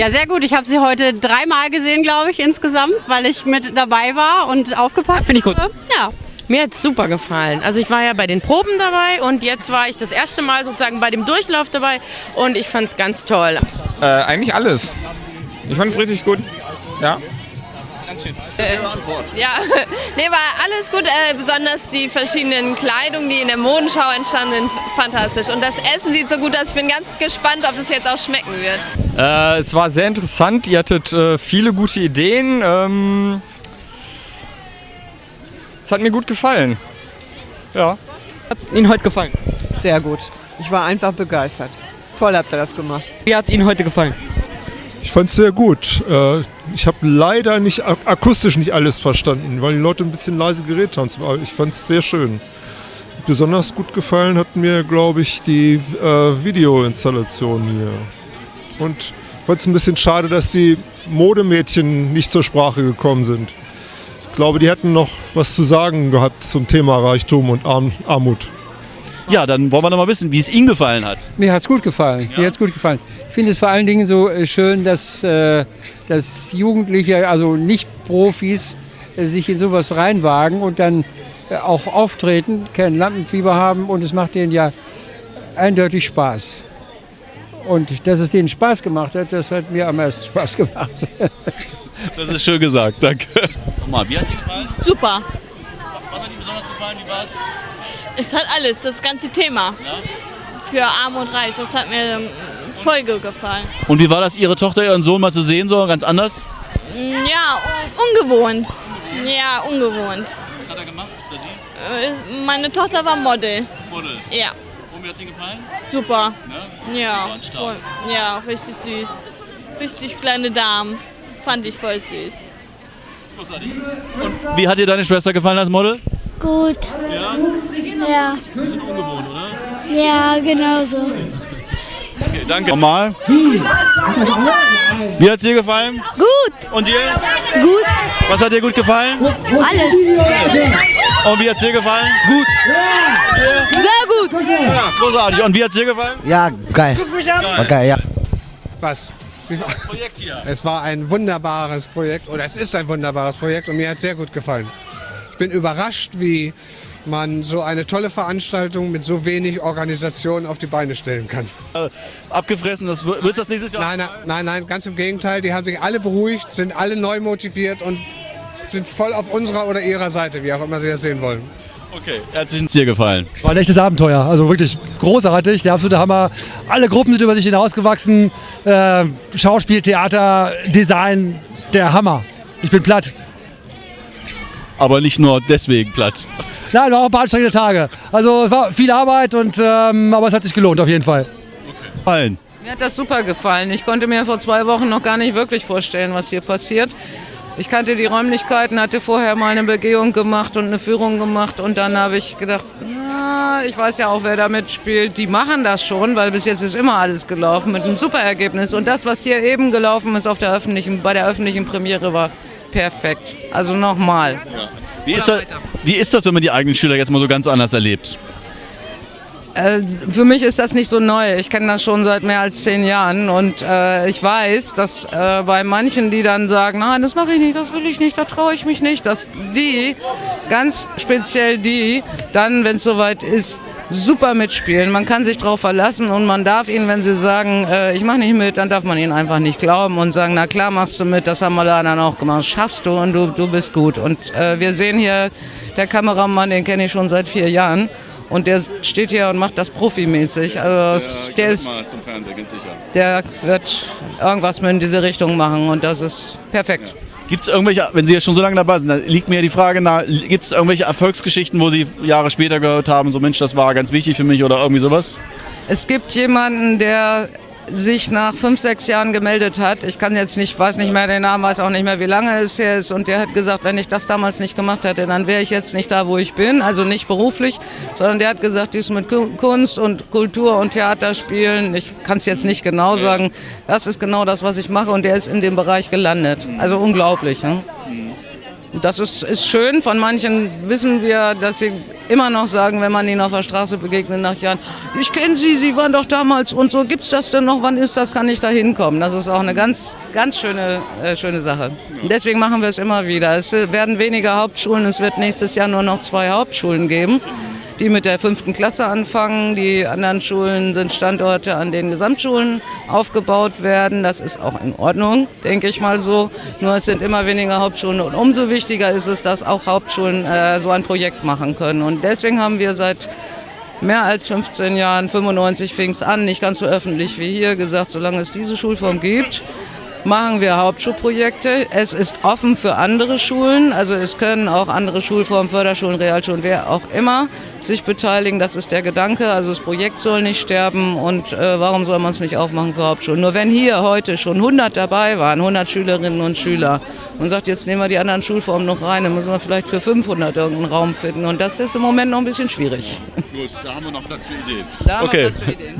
Ja, sehr gut. Ich habe sie heute dreimal gesehen, glaube ich, insgesamt, weil ich mit dabei war und aufgepasst Finde ich gut. habe. Ja. Mir hat es super gefallen. Also ich war ja bei den Proben dabei und jetzt war ich das erste Mal sozusagen bei dem Durchlauf dabei und ich fand es ganz toll. Äh, eigentlich alles. Ich fand es richtig gut. Ja. Ja, nee, war alles gut. Äh, besonders die verschiedenen Kleidungen, die in der Modenschau entstanden sind, fantastisch. Und das Essen sieht so gut aus. Ich bin ganz gespannt, ob das jetzt auch schmecken wird. Äh, es war sehr interessant. Ihr hattet äh, viele gute Ideen. Ähm, es hat mir gut gefallen. Ja. Hat es Ihnen heute gefallen? Sehr gut. Ich war einfach begeistert. Toll habt ihr das gemacht. Wie hat es Ihnen heute gefallen? Ich fand es sehr gut. Ich habe leider nicht ak- akustisch nicht alles verstanden, weil die Leute ein bisschen leise geredet haben. Aber ich fand es sehr schön. Besonders gut gefallen hat mir, glaube ich, die äh, Videoinstallation hier. Und ich fand es ein bisschen schade, dass die Modemädchen nicht zur Sprache gekommen sind. Ich glaube, die hätten noch was zu sagen gehabt zum Thema Reichtum und Arm Armut. Ja, dann wollen wir noch mal wissen, wie es Ihnen gefallen hat. Mir hat es gut gefallen. Mir hat's gut gefallen. Ich finde es vor allen Dingen so äh, schön, dass, äh, dass Jugendliche, also Nicht-Profis, äh, sich in sowas reinwagen und dann äh, auch auftreten, kein Lampenfieber haben und es macht denen ja eindeutig Spaß. Und dass es denen Spaß gemacht hat, das hat mir am meisten Spaß gemacht. Das ist schön gesagt, danke. Nochmal, wie hat es Ihnen gefallen? Super. Was hat Ihnen besonders gefallen? Wie war's? Es hat alles, das ganze Thema. Für Arm und Reich, das hat mir ähm, voll gut gefallen. Und wie war das, Ihre Tochter, Ihren Sohn mal zu sehen, so ganz anders? Ja, un ungewohnt. Ja, ungewohnt. Was hat er gemacht? Oder Sie? Äh, Meine Tochter war Model. Model. Ja, Und wie hat es Ihnen gefallen? super. Ne? Ja, voll, ja, richtig süß. Richtig kleine Damen. Fand ich voll süß. Großartig. Und wie hat dir deine Schwester gefallen als Model? Gut. Ja? Ja. Bisschen ungewohnt, oder? Ja, genau so. Okay, danke. Nochmal. Wie hat es dir gefallen? Gut. Und dir? Gut. Was hat dir gut gefallen? Alles. Und wie hat es dir gefallen? Gut. Sehr gut. Ja, großartig. Und wie hat es dir gefallen? Ja, geil. War geil, ja. Was? Projekt hier. Es war ein wunderbares Projekt, oder es ist ein wunderbares Projekt und mir hat sehr gut gefallen. Ich bin überrascht, wie man so eine tolle Veranstaltung mit so wenig Organisation auf die Beine stellen kann. Äh, abgefressen, das wird das nächstes Jahr? Nein, nein, nein, nein, ganz im Gegenteil. Die haben sich alle beruhigt, sind alle neu motiviert und sind voll auf unserer oder ihrer Seite, wie auch immer sie das sehen wollen. Okay, herzlichen dir gefallen. War ein echtes Abenteuer, also wirklich großartig, der absolute Hammer. Alle Gruppen sind über sich hinausgewachsen. Äh, Schauspiel, Theater, Design, der Hammer. Ich bin platt. Aber nicht nur deswegen platt. Nein, war auch ein paar anstrengende Tage. Also es war viel Arbeit, und, ähm, aber es hat sich gelohnt auf jeden Fall. Gefallen. Mir hat das super gefallen. Ich konnte mir vor zwei Wochen noch gar nicht wirklich vorstellen, was hier passiert. Ich kannte die Räumlichkeiten, hatte vorher mal eine Begehung gemacht und eine Führung gemacht und dann habe ich gedacht, na, ich weiß ja auch, wer da mitspielt. Die machen das schon, weil bis jetzt ist immer alles gelaufen mit einem super Ergebnis. Und das, was hier eben gelaufen ist auf der öffentlichen, bei der öffentlichen Premiere, war perfekt. Also nochmal. Wie ist, das, wie ist das, wenn man die eigenen Schüler jetzt mal so ganz anders erlebt? Äh, für mich ist das nicht so neu. Ich kenne das schon seit mehr als zehn Jahren und äh, ich weiß, dass äh, bei manchen, die dann sagen, nein, das mache ich nicht, das will ich nicht, da traue ich mich nicht, dass die, ganz speziell die, dann, wenn es soweit ist, super mitspielen. Man kann sich darauf verlassen und man darf ihnen, wenn sie sagen, äh, ich mache nicht mit, dann darf man ihnen einfach nicht glauben und sagen, na klar machst du mit, das haben alle anderen auch gemacht, schaffst du und du, du bist gut. Und äh, wir sehen hier, der Kameramann, den kenne ich schon seit vier Jahren. Und der steht hier und macht das profimäßig. Also der, ist, zum Fernsehen, ganz sicher. der wird irgendwas mit in diese Richtung machen und das ist perfekt. Gibt es irgendwelche, wenn Sie jetzt schon so lange dabei sind, dann liegt mir die Frage nahe, gibt es irgendwelche Erfolgsgeschichten, wo Sie Jahre später gehört haben, so Mensch, das war ganz wichtig für mich oder irgendwie sowas? Es gibt jemanden, der sich nach fünf, sechs Jahren gemeldet hat. Ich kann jetzt nicht, weiß nicht mehr den Namen, weiß auch nicht mehr, wie lange es her ist. Und der hat gesagt, wenn ich das damals nicht gemacht hätte, dann wäre ich jetzt nicht da, wo ich bin. Also nicht beruflich, sondern der hat gesagt, dies mit Ku- Kunst und Kultur und Theater spielen. Ich kann es jetzt nicht genau sagen. Das ist genau das, was ich mache. Und der ist in dem Bereich gelandet. Also unglaublich. Ne? Das ist, ist schön. Von manchen wissen wir, dass sie immer noch sagen, wenn man ihnen auf der Straße begegnet nach Jahren, ich kenne Sie, Sie waren doch damals und so, gibt's das denn noch, wann ist das, kann ich da hinkommen? Das ist auch eine ganz, ganz schöne, äh, schöne Sache. Und deswegen machen wir es immer wieder. Es äh, werden weniger Hauptschulen, es wird nächstes Jahr nur noch zwei Hauptschulen geben die mit der fünften Klasse anfangen. Die anderen Schulen sind Standorte, an denen Gesamtschulen aufgebaut werden. Das ist auch in Ordnung, denke ich mal so. Nur es sind immer weniger Hauptschulen und umso wichtiger ist es, dass auch Hauptschulen äh, so ein Projekt machen können. Und deswegen haben wir seit mehr als 15 Jahren, 95 fing es an, nicht ganz so öffentlich wie hier, gesagt, solange es diese Schulform gibt, machen wir Hauptschulprojekte. Es ist offen für andere Schulen, also es können auch andere Schulformen, Förderschulen, Realschulen, wer auch immer sich beteiligen. Das ist der Gedanke. Also das Projekt soll nicht sterben und äh, warum soll man es nicht aufmachen für Hauptschulen? Nur wenn hier heute schon 100 dabei waren, 100 Schülerinnen und Schüler und sagt, jetzt nehmen wir die anderen Schulformen noch rein, dann müssen wir vielleicht für 500 irgendeinen Raum finden und das ist im Moment noch ein bisschen schwierig. Gut, da haben wir noch Platz für Ideen. Da haben wir okay, Platz für Ideen.